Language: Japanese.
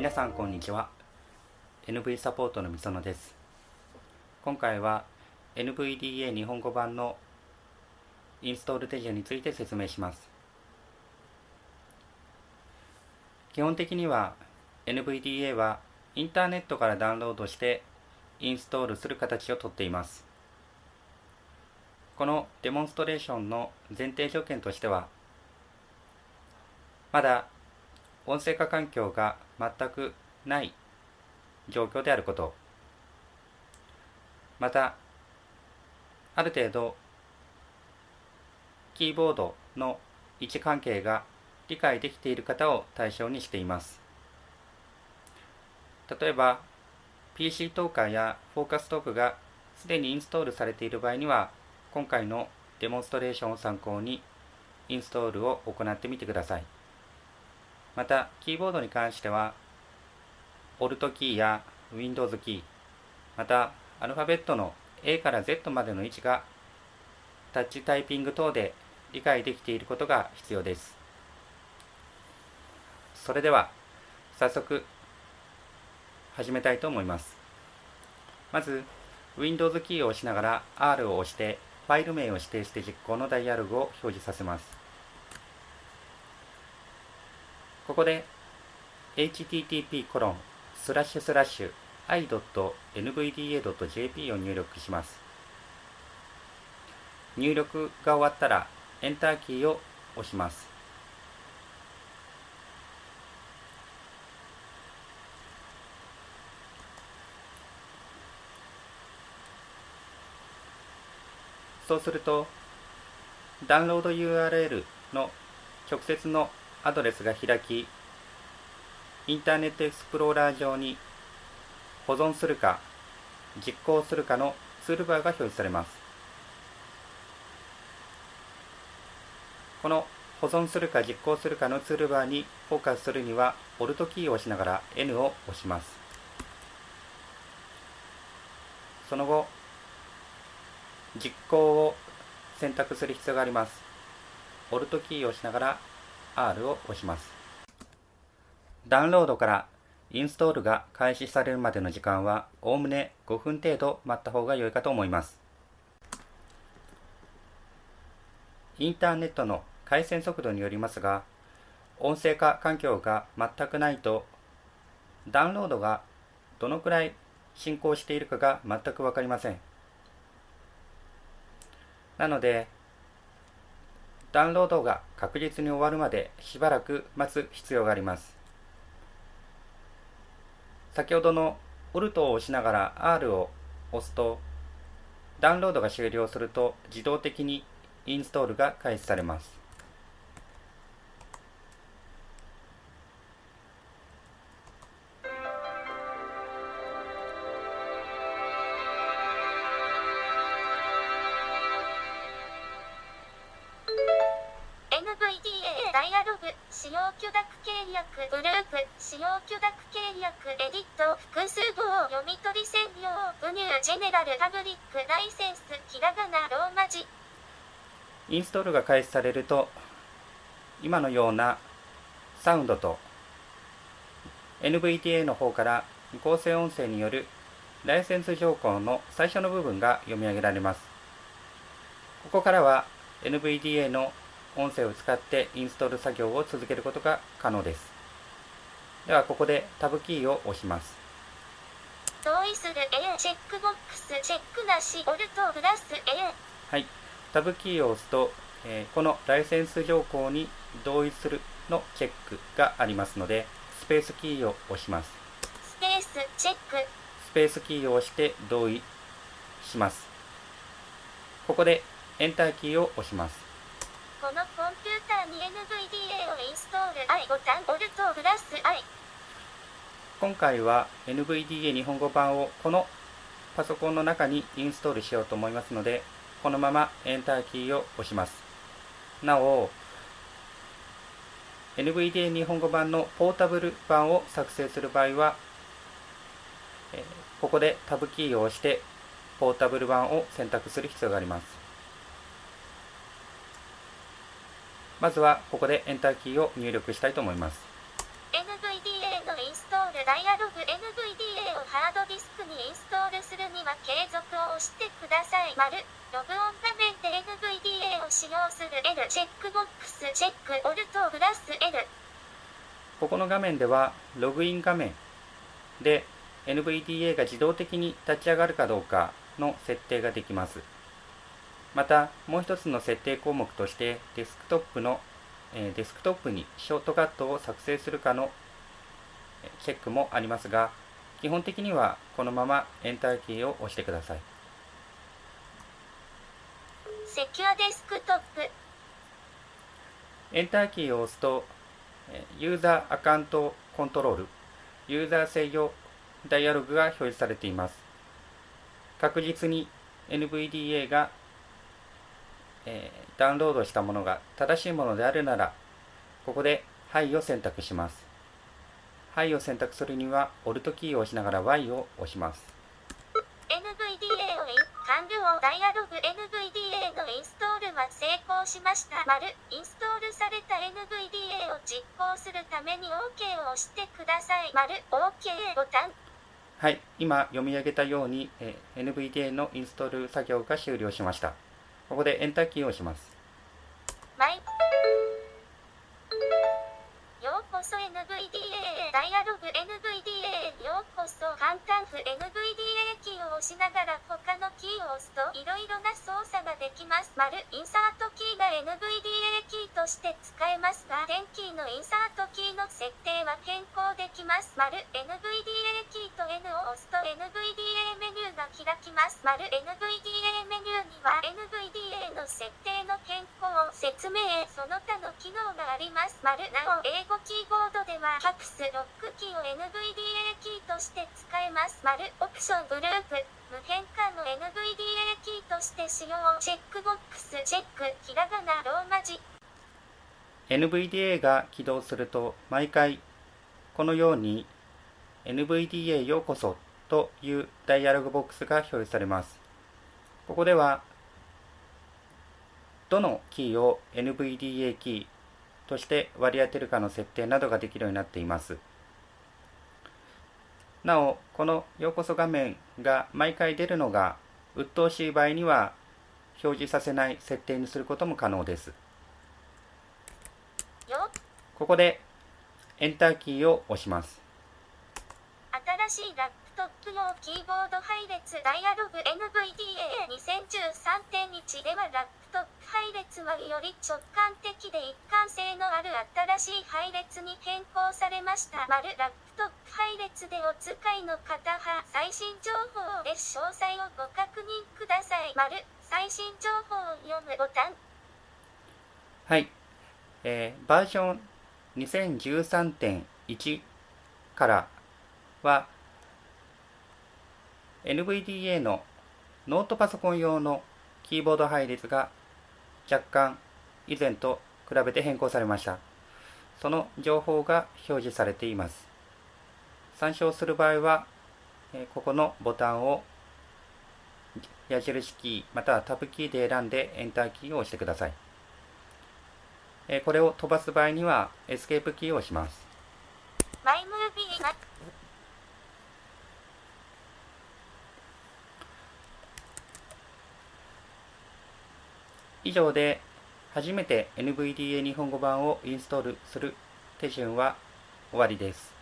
皆さんこんにちは。NV サポートのみそのです。今回は NVDA 日本語版のインストール手順について説明します。基本的には NVDA はインターネットからダウンロードしてインストールする形をとっています。このデモンストレーションの前提条件としてはまだ音声化環境が全くない状況であることまたある程度キーボードの位置関係が理解できている方を対象にしています例えば PC トーカーやフォーカストークがすでにインストールされている場合には今回のデモンストレーションを参考にインストールを行ってみてください。また、キーボードに関しては、Alt キーや Windows キー、また、アルファベットの A から Z までの位置が、タッチタイピング等で理解できていることが必要です。それでは、早速、始めたいと思います。まず、Windows キーを押しながら R を押して、ファイル名を指定して実行のダイアログを表示させます。ここで http コロンスラッシュスラッシュ i.nvda.jp を入力します。入力が終わったらエンターキーを押します。そうするとダウンロード URL の直接のアドレスが開き、インターネットエクスプローラー上に保存するか実行するかのツールバーが表示されます。この保存するか実行するかのツールバーにフォーカスするには、Alt キーを押しながら N を押します。その後、実行を選択する必要があります。Alt キーを押しながら R を押します。ダウンロードからインストールが開始されるまでの時間はおおむね5分程度待った方が良いかと思います。インターネットの回線速度によりますが、音声化環境が全くないと、ダウンロードがどのくらい進行しているかが全くわかりません。なので、ダウンロードが確実に終わるまでしばらく待つ必要があります。先ほどの Alt を押しながら R を押すと、ダウンロードが終了すると自動的にインストールが開始されます。ダイアログ、使用許諾契約、グループ、使用許諾契約、エディット、複数語を読み取り専用、ブニュー、ジェネラル、パブリック、ライセンス、ひらがな、ローマ字。インストールが開始されると、今のようなサウンドと NVDA の方から合成音声によるライセンス条項の最初の部分が読み上げられます。ここからは NVDA の音声を使ってインストール作業を続けることが可能です。ではここでタブキーを押します。同意する A チェックボックスチェックなしオルトプラス A はい。タブキーを押すと、えー、このライセンス条項に同意するのチェックがありますのでスペースキーを押します。スペースチェック。スペースキーを押して同意します。ここでエンターキーを押しますこのコンピューターに NVDA をインストール。I ボタンオルトプラス I 今回は NVDA 日本語版をこのパソコンの中にインストールしようと思いますのでこのままエンターキーを押します。なお NVDA 日本語版のポータブル版を作成する場合はここでタブキーを押してポータブル版を選択する必要があります。まずはここでエンターキーを入力したいと思います。NVDA のインストールダイアログ NVDA をハードディスクにインストールするには継続を押してください。丸ログオン画面で NVDA を使用する L チェックボックスチェックオルトプラス L ここの画面ではログイン画面で NVDA が自動的に立ち上がるかどうかの設定ができます。またもう一つの設定項目としてデスクトップの、えデスクトップにショートカットを作成するかのチェックもありますが基本的にはこのままエンターキーを押してください。セキュアデスクトップ。エンターキーを押すとユーザーアカウントコントロールユーザー制御ダイアログが表示されています。確実に NVDA がえー、ダウンロードしたものが正しいものであるなら、ここで「はい」を選択します。はいを選択するには、Alt キーを押しながら Y を押します。NVDA を完了ダイアログ NVDA のインストールは成功しました。丸インストールされた NVDA を実行するために OK を押してください。丸 OK ボタン。はい、今読み上げたように、え NVDA のインストール作業が終了しました。ここでエンターキーを押します。マイようこそ NVDA ダイアログ NVDA ようこそ感嘆符 NVDA キーを押しながら他のキーを押すといろいろな操作ができます。丸インサートキーが NVDA キーとして使えますが、テンキーのインサートキーの設定は変更できます。丸 NVDA キーきます。丸 NVDA メニューには NVDA の設定の変更、説明、その他の機能があります。丸なお、英語キーボードでは、カプスロックキーを NVDA キーとして使えます。丸オプショングループ、無変換の NVDA キーとして使用、チェックボックス、チェック、ひらがな、ローマ字。NVDA が起動すると、毎回、このように NVDA ようこそというダイアログボックスが表示されます。ここでは、どのキーを NVDA キーとして割り当てるかの設定などができるようになっています。なお、このようこそ画面が毎回出るのが鬱陶しい場合には表示させない設定にすることも可能です。ここでエンターキーを押します。トップ用キーボード配列ダイアログ NVDA2013.1 ではラップトップ配列はより直感的で一貫性のある新しい配列に変更されました。丸ラップトップ配列でお使いの方は最新情報で詳細をご確認ください。丸最新情報を読むボタン。はい。えー、バージョン2013.1からは NVDA のノートパソコン用のキーボード配列が若干以前と比べて変更されました。その情報が表示されています。参照する場合は、ここのボタンを矢印キーまたはタブキーで選んでエンターキーを押してください。これを飛ばす場合にはエスケープキーを押します。以上で初めて NVDA 日本語版をインストールする手順は終わりです。